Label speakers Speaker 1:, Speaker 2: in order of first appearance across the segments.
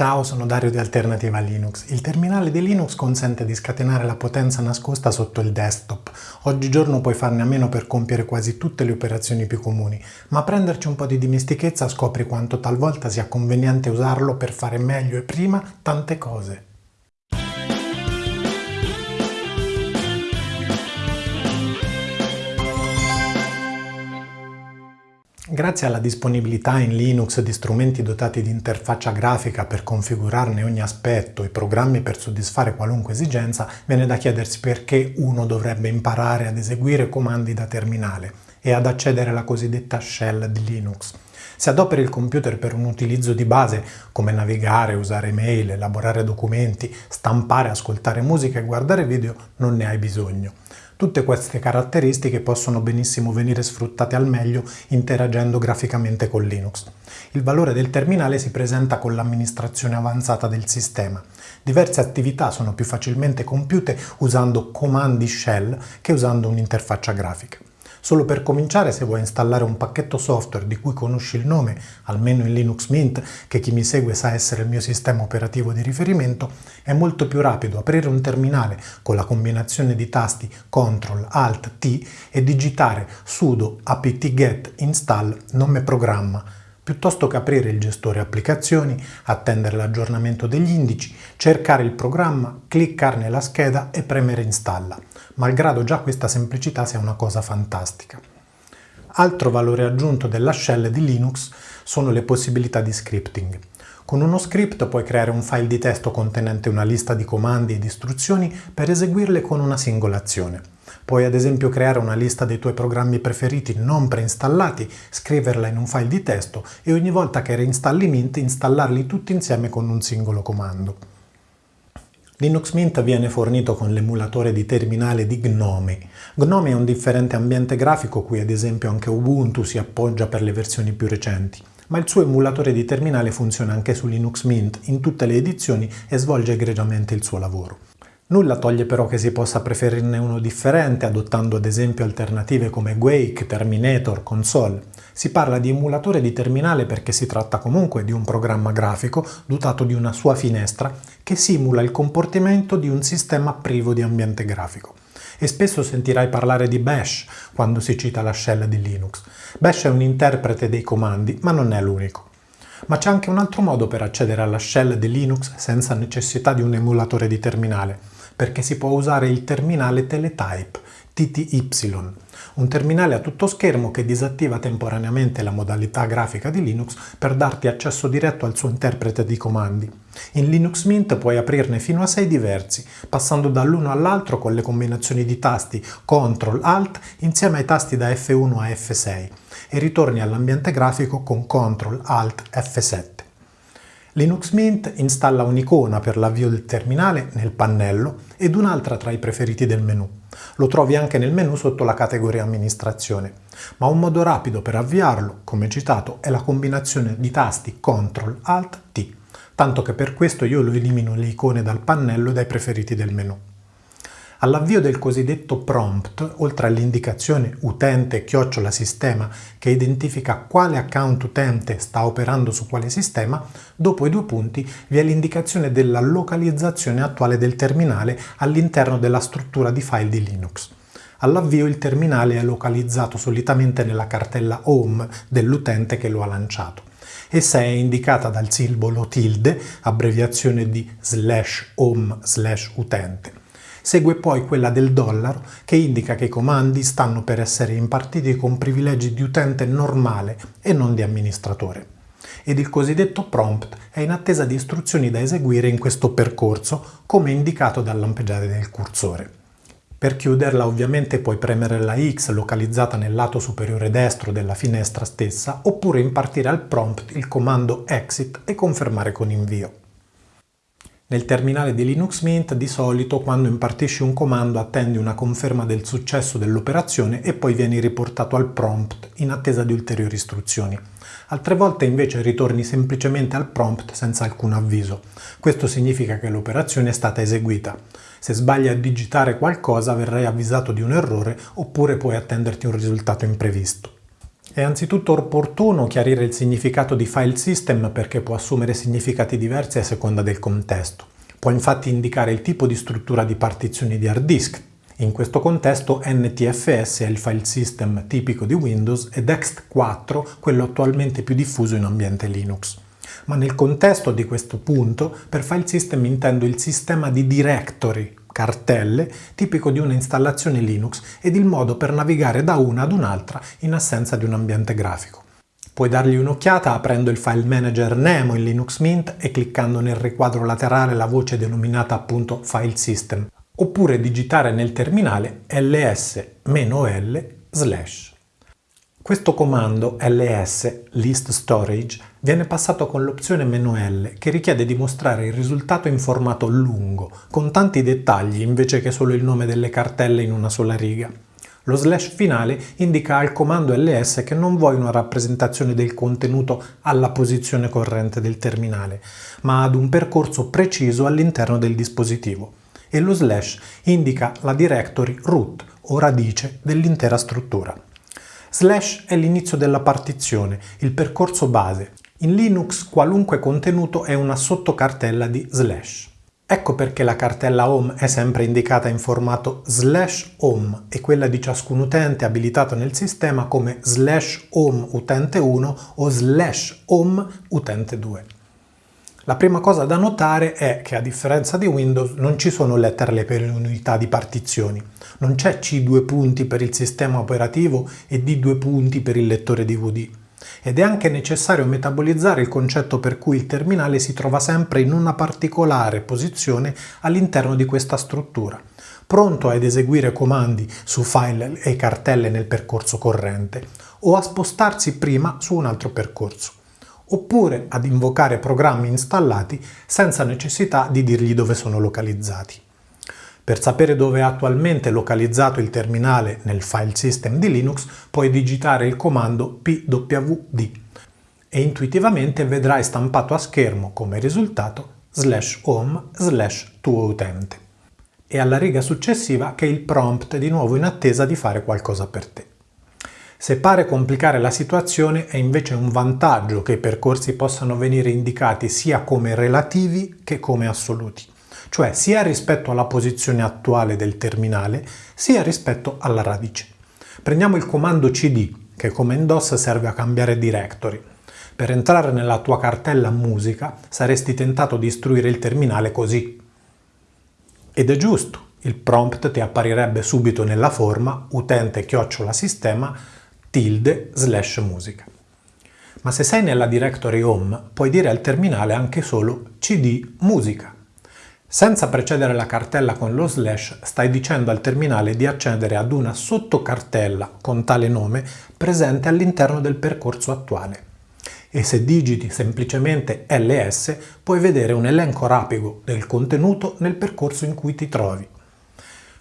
Speaker 1: Ciao, sono Dario di Alternativa Linux. Il terminale di Linux consente di scatenare la potenza nascosta sotto il desktop. Oggigiorno puoi farne a meno per compiere quasi tutte le operazioni più comuni, ma prenderci un po' di dimestichezza scopri quanto talvolta sia conveniente usarlo per fare meglio e prima tante cose. Grazie alla disponibilità in Linux di strumenti dotati di interfaccia grafica per configurarne ogni aspetto e programmi per soddisfare qualunque esigenza, viene da chiedersi perché uno dovrebbe imparare ad eseguire comandi da terminale e ad accedere alla cosiddetta shell di Linux. Se adoperi il computer per un utilizzo di base come navigare, usare mail, elaborare documenti, stampare, ascoltare musica e guardare video, non ne hai bisogno. Tutte queste caratteristiche possono benissimo venire sfruttate al meglio interagendo graficamente con Linux. Il valore del terminale si presenta con l'amministrazione avanzata del sistema. Diverse attività sono più facilmente compiute usando comandi shell che usando un'interfaccia grafica. Solo per cominciare, se vuoi installare un pacchetto software di cui conosci il nome, almeno in Linux Mint, che chi mi segue sa essere il mio sistema operativo di riferimento, è molto più rapido aprire un terminale con la combinazione di tasti CTRL ALT T e digitare sudo apt-get install nome programma piuttosto che aprire il gestore applicazioni, attendere l'aggiornamento degli indici, cercare il programma, cliccarne la scheda e premere installa malgrado già questa semplicità sia una cosa fantastica. Altro valore aggiunto della shell di Linux sono le possibilità di scripting. Con uno script puoi creare un file di testo contenente una lista di comandi ed istruzioni per eseguirle con una singola azione. Puoi ad esempio creare una lista dei tuoi programmi preferiti non preinstallati, scriverla in un file di testo e ogni volta che reinstalli Mint installarli tutti insieme con un singolo comando. Linux Mint viene fornito con l'emulatore di terminale di Gnome. Gnome è un differente ambiente grafico cui ad esempio anche Ubuntu si appoggia per le versioni più recenti, ma il suo emulatore di terminale funziona anche su Linux Mint in tutte le edizioni e svolge egregiamente il suo lavoro. Nulla toglie però che si possa preferirne uno differente, adottando ad esempio alternative come Quake, Terminator, Console. Si parla di emulatore di terminale perché si tratta comunque di un programma grafico dotato di una sua finestra che simula il comportamento di un sistema privo di ambiente grafico. E spesso sentirai parlare di Bash quando si cita la shell di Linux. Bash è un interprete dei comandi, ma non è l'unico. Ma c'è anche un altro modo per accedere alla shell di Linux senza necessità di un emulatore di terminale, perché si può usare il terminale Teletype, TTY, un terminale a tutto schermo che disattiva temporaneamente la modalità grafica di Linux per darti accesso diretto al suo interprete di comandi. In Linux Mint puoi aprirne fino a 6 diversi, passando dall'uno all'altro con le combinazioni di tasti CTRL-ALT insieme ai tasti da F1 a F6 e ritorni all'ambiente grafico con CTRL-ALT-F7. Linux Mint installa un'icona per l'avvio del terminale nel pannello ed un'altra tra i preferiti del menu. Lo trovi anche nel menu sotto la categoria amministrazione, ma un modo rapido per avviarlo, come citato, è la combinazione di tasti CTRL-ALT-T, tanto che per questo io lo elimino le icone dal pannello e dai preferiti del menu. All'avvio del cosiddetto prompt, oltre all'indicazione utente-sistema che identifica quale account utente sta operando su quale sistema, dopo i due punti vi è l'indicazione della localizzazione attuale del terminale all'interno della struttura di file di Linux. All'avvio il terminale è localizzato solitamente nella cartella home dell'utente che lo ha lanciato. Essa è indicata dal simbolo tilde, abbreviazione di slash home slash utente. Segue poi quella del dollaro che indica che i comandi stanno per essere impartiti con privilegi di utente normale e non di amministratore. Ed il cosiddetto prompt è in attesa di istruzioni da eseguire in questo percorso come indicato dal lampeggiare del cursore. Per chiuderla ovviamente puoi premere la X localizzata nel lato superiore destro della finestra stessa oppure impartire al prompt il comando exit e confermare con invio. Nel terminale di Linux Mint di solito quando impartisci un comando attendi una conferma del successo dell'operazione e poi vieni riportato al prompt in attesa di ulteriori istruzioni. Altre volte invece ritorni semplicemente al prompt senza alcun avviso. Questo significa che l'operazione è stata eseguita. Se sbagli a digitare qualcosa verrai avvisato di un errore oppure puoi attenderti un risultato imprevisto. È anzitutto opportuno chiarire il significato di file system perché può assumere significati diversi a seconda del contesto. Può infatti indicare il tipo di struttura di partizioni di hard disk. In questo contesto NTFS è il file system tipico di Windows ed ext4 quello attualmente più diffuso in ambiente Linux. Ma nel contesto di questo punto, per file system intendo il sistema di directory, cartelle, tipico di una installazione Linux ed il modo per navigare da una ad un'altra in assenza di un ambiente grafico. Puoi dargli un'occhiata aprendo il file manager Nemo in Linux Mint e cliccando nel riquadro laterale la voce denominata appunto File System, oppure digitare nel terminale ls-l slash. Questo comando ls list storage viene passato con l'opzione "-l" che richiede di mostrare il risultato in formato lungo, con tanti dettagli invece che solo il nome delle cartelle in una sola riga. Lo slash finale indica al comando ls che non vuoi una rappresentazione del contenuto alla posizione corrente del terminale, ma ad un percorso preciso all'interno del dispositivo. E lo slash indica la directory root o radice dell'intera struttura. Slash è l'inizio della partizione, il percorso base. In Linux qualunque contenuto è una sottocartella di slash. Ecco perché la cartella home è sempre indicata in formato slash home e quella di ciascun utente abilitato nel sistema come slash home utente 1 o slash home utente 2. La prima cosa da notare è che a differenza di Windows non ci sono letterle per unità di partizioni. Non c'è C due punti per il sistema operativo e D due punti per il lettore DVD. Ed è anche necessario metabolizzare il concetto per cui il terminale si trova sempre in una particolare posizione all'interno di questa struttura, pronto ad eseguire comandi su file e cartelle nel percorso corrente, o a spostarsi prima su un altro percorso oppure ad invocare programmi installati senza necessità di dirgli dove sono localizzati. Per sapere dove è attualmente localizzato il terminale nel file system di Linux puoi digitare il comando pwd e intuitivamente vedrai stampato a schermo come risultato slash home slash tuo utente. E alla riga successiva che il prompt di nuovo in attesa di fare qualcosa per te. Se pare complicare la situazione è invece un vantaggio che i percorsi possano venire indicati sia come relativi che come assoluti, cioè sia rispetto alla posizione attuale del terminale sia rispetto alla radice. Prendiamo il comando cd che come in DOS serve a cambiare directory. Per entrare nella tua cartella musica saresti tentato di istruire il terminale così. Ed è giusto, il prompt ti apparirebbe subito nella forma utente chiocciola sistema tilde slash musica. Ma se sei nella directory home puoi dire al terminale anche solo cd musica. Senza precedere la cartella con lo slash stai dicendo al terminale di accedere ad una sottocartella con tale nome presente all'interno del percorso attuale. E se digiti semplicemente ls puoi vedere un elenco rapido del contenuto nel percorso in cui ti trovi.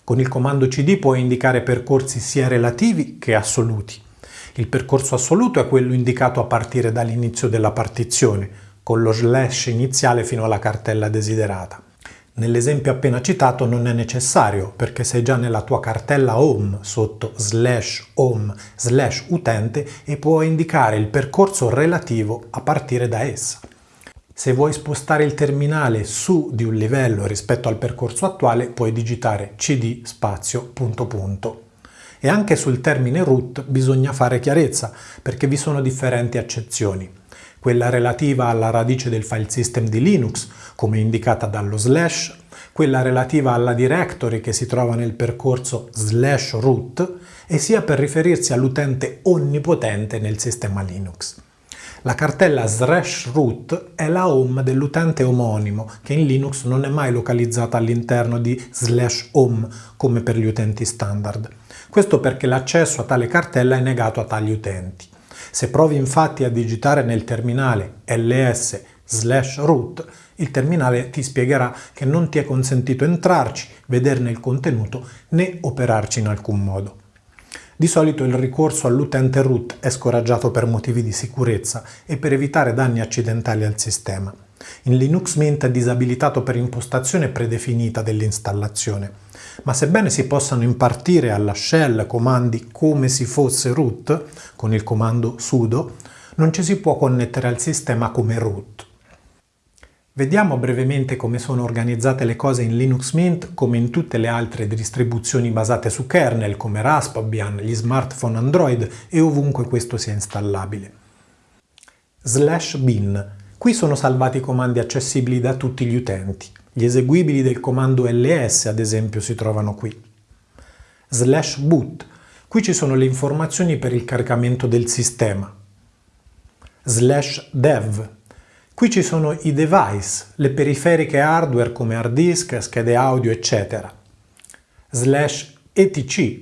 Speaker 1: Con il comando cd puoi indicare percorsi sia relativi che assoluti il percorso assoluto è quello indicato a partire dall'inizio della partizione, con lo slash iniziale fino alla cartella desiderata. Nell'esempio appena citato non è necessario perché sei già nella tua cartella home sotto slash home slash utente e puoi indicare il percorso relativo a partire da essa. Se vuoi spostare il terminale su di un livello rispetto al percorso attuale puoi digitare cd spazio punto punto. E anche sul termine root bisogna fare chiarezza, perché vi sono differenti accezioni. Quella relativa alla radice del file system di Linux, come indicata dallo slash, quella relativa alla directory che si trova nel percorso slash root, e sia per riferirsi all'utente onnipotente nel sistema Linux. La cartella slash root è la home dell'utente omonimo, che in Linux non è mai localizzata all'interno di slash home, come per gli utenti standard. Questo perché l'accesso a tale cartella è negato a tali utenti. Se provi infatti a digitare nel terminale ls slash root, il terminale ti spiegherà che non ti è consentito entrarci, vederne il contenuto né operarci in alcun modo. Di solito il ricorso all'utente root è scoraggiato per motivi di sicurezza e per evitare danni accidentali al sistema. In Linux Mint è disabilitato per impostazione predefinita dell'installazione ma sebbene si possano impartire alla shell comandi come se fosse root, con il comando sudo, non ci si può connettere al sistema come root. Vediamo brevemente come sono organizzate le cose in Linux Mint come in tutte le altre distribuzioni basate su kernel come Raspbian, gli smartphone Android e ovunque questo sia installabile. Slash bin. Qui sono salvati i comandi accessibili da tutti gli utenti. Gli eseguibili del comando ls ad esempio si trovano qui. Slash boot. Qui ci sono le informazioni per il caricamento del sistema. Slash dev. Qui ci sono i device, le periferiche hardware come hard disk, schede audio, eccetera. Slash etc.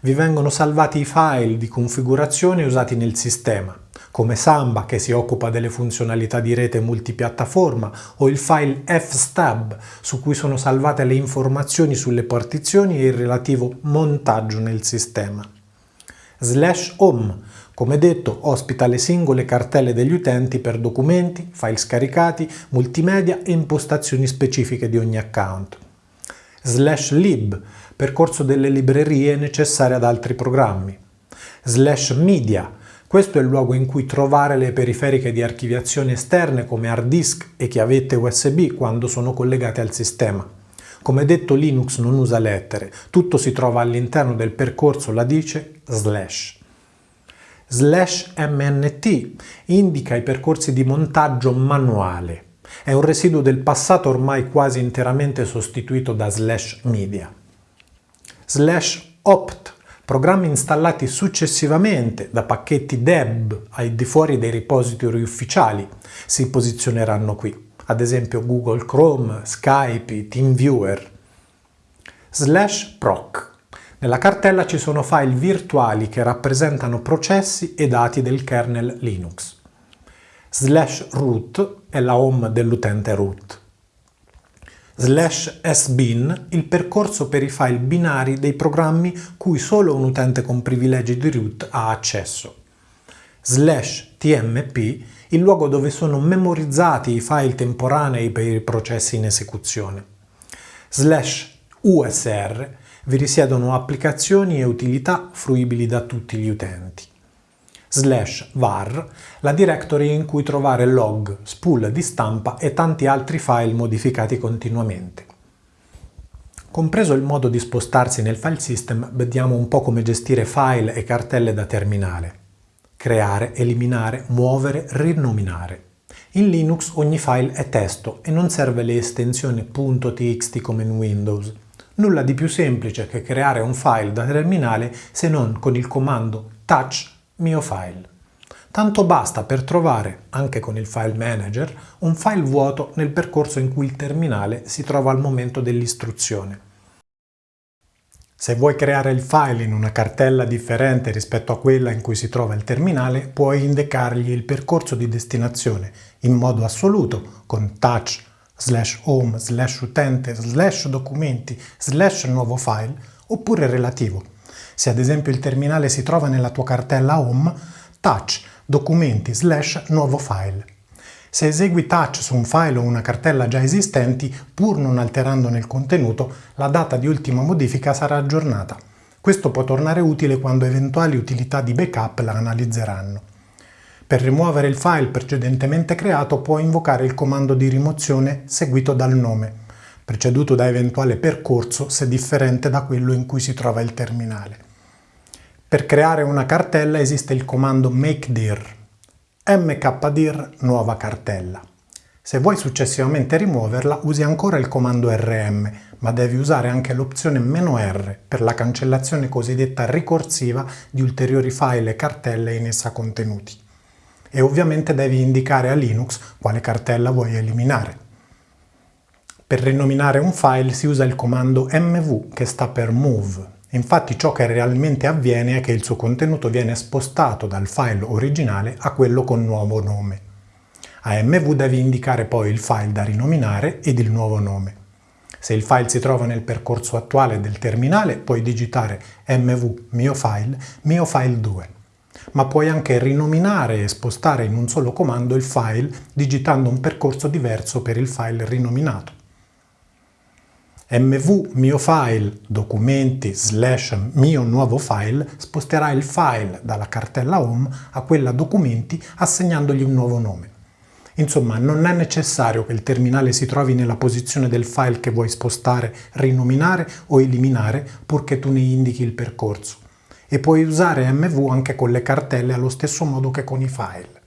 Speaker 1: Vi vengono salvati i file di configurazione usati nel sistema come Samba che si occupa delle funzionalità di rete multipiattaforma o il file fstab su cui sono salvate le informazioni sulle partizioni e il relativo montaggio nel sistema. Slash home, come detto, ospita le singole cartelle degli utenti per documenti, file scaricati, multimedia e impostazioni specifiche di ogni account. Slash lib, percorso delle librerie necessarie ad altri programmi. Slash media, questo è il luogo in cui trovare le periferiche di archiviazione esterne come hard disk e chiavette USB quando sono collegate al sistema. Come detto Linux non usa lettere, tutto si trova all'interno del percorso ladice slash. Slash MNT indica i percorsi di montaggio manuale. È un residuo del passato ormai quasi interamente sostituito da slash media. Slash opt Programmi installati successivamente da pacchetti deb al di fuori dei repository ufficiali si posizioneranno qui, ad esempio Google Chrome, Skype, TeamViewer. Slash proc. Nella cartella ci sono file virtuali che rappresentano processi e dati del kernel Linux. Slash root è la home dell'utente root slash sbin il percorso per i file binari dei programmi cui solo un utente con privilegi di root ha accesso. Slash tmp il luogo dove sono memorizzati i file temporanei per i processi in esecuzione. Slash usr vi risiedono applicazioni e utilità fruibili da tutti gli utenti slash var la directory in cui trovare log, spool di stampa e tanti altri file modificati continuamente. Compreso il modo di spostarsi nel file system, vediamo un po' come gestire file e cartelle da terminale. Creare, eliminare, muovere, rinominare. In Linux ogni file è testo e non serve le estensioni .txt come in Windows. Nulla di più semplice che creare un file da terminale se non con il comando touch mio file. Tanto basta per trovare, anche con il file manager, un file vuoto nel percorso in cui il terminale si trova al momento dell'istruzione. Se vuoi creare il file in una cartella differente rispetto a quella in cui si trova il terminale, puoi indicargli il percorso di destinazione in modo assoluto con touch slash home slash utente slash documenti slash nuovo file oppure relativo se ad esempio il terminale si trova nella tua cartella Home, touch documenti slash nuovo file. Se esegui touch su un file o una cartella già esistenti, pur non alterandone il contenuto, la data di ultima modifica sarà aggiornata. Questo può tornare utile quando eventuali utilità di backup la analizzeranno. Per rimuovere il file precedentemente creato puoi invocare il comando di rimozione seguito dal nome, preceduto da eventuale percorso se differente da quello in cui si trova il terminale. Per creare una cartella esiste il comando makedir, mkdir nuova cartella. Se vuoi successivamente rimuoverla usi ancora il comando rm, ma devi usare anche l'opzione "-r" per la cancellazione cosiddetta ricorsiva di ulteriori file e cartelle in essa contenuti. E ovviamente devi indicare a Linux quale cartella vuoi eliminare. Per rinominare un file si usa il comando mv che sta per move Infatti ciò che realmente avviene è che il suo contenuto viene spostato dal file originale a quello con nuovo nome. A MV devi indicare poi il file da rinominare ed il nuovo nome. Se il file si trova nel percorso attuale del terminale puoi digitare mv mio file, mio file 2. Ma puoi anche rinominare e spostare in un solo comando il file digitando un percorso diverso per il file rinominato. Mv mio file documenti slash mio nuovo file sposterà il file dalla cartella home a quella documenti assegnandogli un nuovo nome. Insomma, non è necessario che il terminale si trovi nella posizione del file che vuoi spostare, rinominare o eliminare, purché tu ne indichi il percorso. E puoi usare MV anche con le cartelle allo stesso modo che con i file.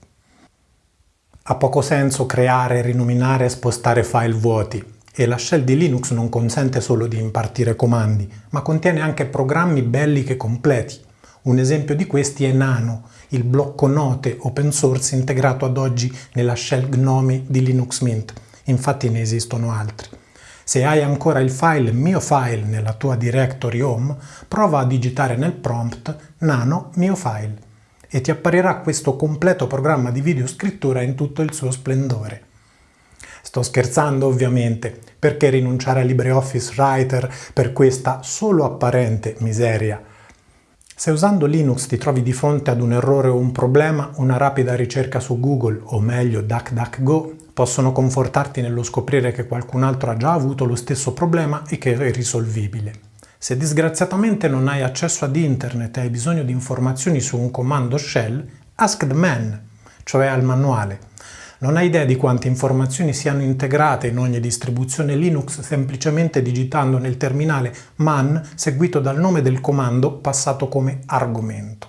Speaker 1: Ha poco senso creare, rinominare e spostare file vuoti, e la shell di Linux non consente solo di impartire comandi, ma contiene anche programmi belli che completi. Un esempio di questi è Nano, il blocco note open source integrato ad oggi nella shell Gnome di Linux Mint. Infatti ne esistono altri. Se hai ancora il file mio file nella tua directory home, prova a digitare nel prompt nano mio file e ti apparirà questo completo programma di videoscrittura in tutto il suo splendore. Sto scherzando ovviamente, perché rinunciare a LibreOffice Writer per questa solo apparente miseria se usando Linux ti trovi di fronte ad un errore o un problema, una rapida ricerca su Google, o meglio DuckDuckGo, possono confortarti nello scoprire che qualcun altro ha già avuto lo stesso problema e che è risolvibile. Se disgraziatamente non hai accesso ad internet e hai bisogno di informazioni su un comando shell, ask the man, cioè al manuale. Non hai idea di quante informazioni siano integrate in ogni distribuzione Linux semplicemente digitando nel terminale man seguito dal nome del comando passato come argomento.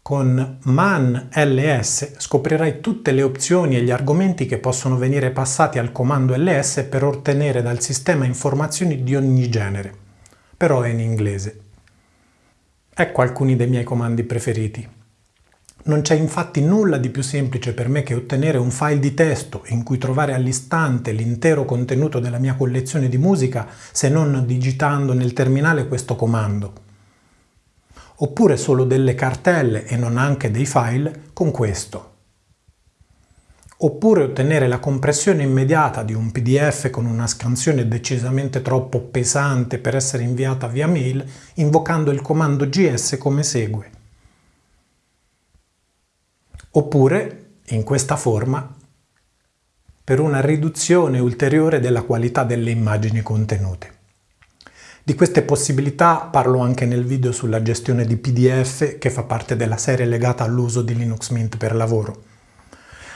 Speaker 1: Con man ls scoprirai tutte le opzioni e gli argomenti che possono venire passati al comando ls per ottenere dal sistema informazioni di ogni genere. Però è in inglese. Ecco alcuni dei miei comandi preferiti. Non c'è infatti nulla di più semplice per me che ottenere un file di testo in cui trovare all'istante l'intero contenuto della mia collezione di musica se non digitando nel terminale questo comando. Oppure solo delle cartelle e non anche dei file con questo. Oppure ottenere la compressione immediata di un PDF con una scansione decisamente troppo pesante per essere inviata via mail invocando il comando gs come segue. Oppure, in questa forma, per una riduzione ulteriore della qualità delle immagini contenute. Di queste possibilità parlo anche nel video sulla gestione di PDF che fa parte della serie legata all'uso di Linux Mint per lavoro.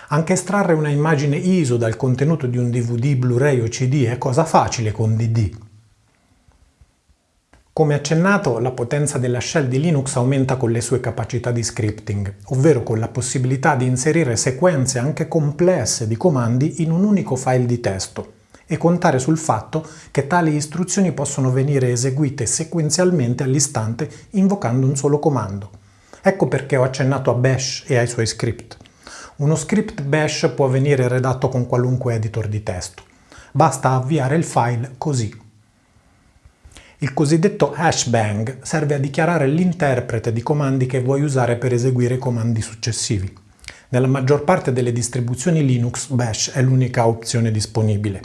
Speaker 1: Anche estrarre una immagine ISO dal contenuto di un DVD, Blu-ray o CD è cosa facile con DD. Come accennato, la potenza della shell di Linux aumenta con le sue capacità di scripting, ovvero con la possibilità di inserire sequenze anche complesse di comandi in un unico file di testo e contare sul fatto che tali istruzioni possono venire eseguite sequenzialmente all'istante invocando un solo comando. Ecco perché ho accennato a Bash e ai suoi script. Uno script Bash può venire redatto con qualunque editor di testo. Basta avviare il file così. Il cosiddetto hashbang serve a dichiarare l'interprete di comandi che vuoi usare per eseguire comandi successivi. Nella maggior parte delle distribuzioni Linux Bash è l'unica opzione disponibile.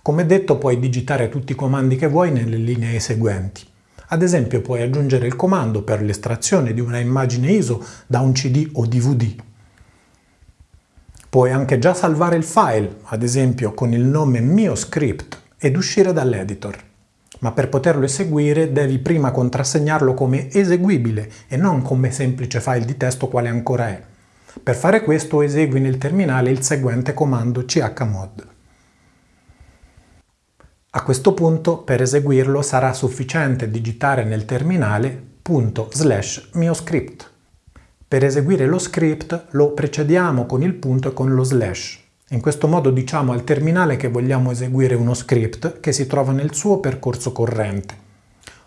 Speaker 1: Come detto puoi digitare tutti i comandi che vuoi nelle linee seguenti. Ad esempio puoi aggiungere il comando per l'estrazione di una immagine ISO da un CD o DVD. Puoi anche già salvare il file, ad esempio con il nome mio script, ed uscire dall'editor ma per poterlo eseguire devi prima contrassegnarlo come eseguibile e non come semplice file di testo quale ancora è. Per fare questo esegui nel terminale il seguente comando chmod. A questo punto per eseguirlo sarà sufficiente digitare nel terminale punto slash mio script. Per eseguire lo script lo precediamo con il punto e con lo slash. In questo modo diciamo al terminale che vogliamo eseguire uno script che si trova nel suo percorso corrente.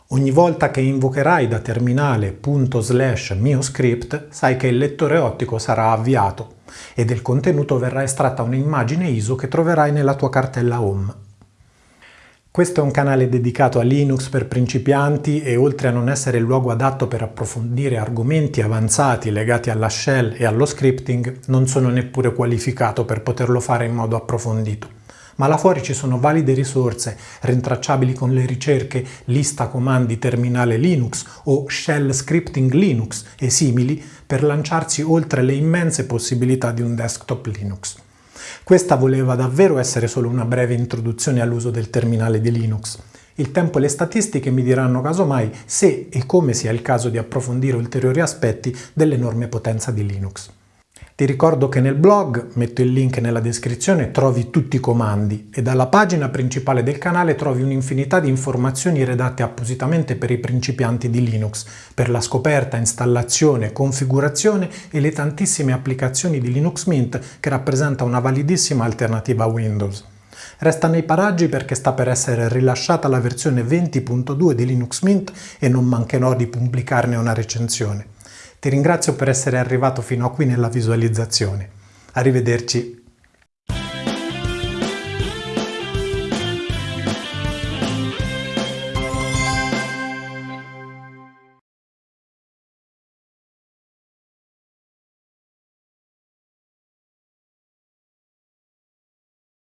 Speaker 1: Ogni volta che invocherai da terminale slash mio script, sai che il lettore ottico sarà avviato e del contenuto verrà estratta un'immagine ISO che troverai nella tua cartella home. Questo è un canale dedicato a Linux per principianti e oltre a non essere il luogo adatto per approfondire argomenti avanzati legati alla shell e allo scripting, non sono neppure qualificato per poterlo fare in modo approfondito. Ma là fuori ci sono valide risorse rintracciabili con le ricerche lista comandi terminale Linux o shell scripting Linux e simili per lanciarsi oltre le immense possibilità di un desktop Linux. Questa voleva davvero essere solo una breve introduzione all'uso del terminale di Linux. Il tempo e le statistiche mi diranno casomai se e come sia il caso di approfondire ulteriori aspetti dell'enorme potenza di Linux. Ti ricordo che nel blog, metto il link nella descrizione, trovi tutti i comandi e dalla pagina principale del canale trovi un'infinità di informazioni redatte appositamente per i principianti di Linux, per la scoperta, installazione, configurazione e le tantissime applicazioni di Linux Mint che rappresenta una validissima alternativa a Windows. Resta nei paraggi perché sta per essere rilasciata la versione 20.2 di Linux Mint e non mancherò di pubblicarne una recensione. Ti ringrazio per essere arrivato fino a qui nella visualizzazione. Arrivederci.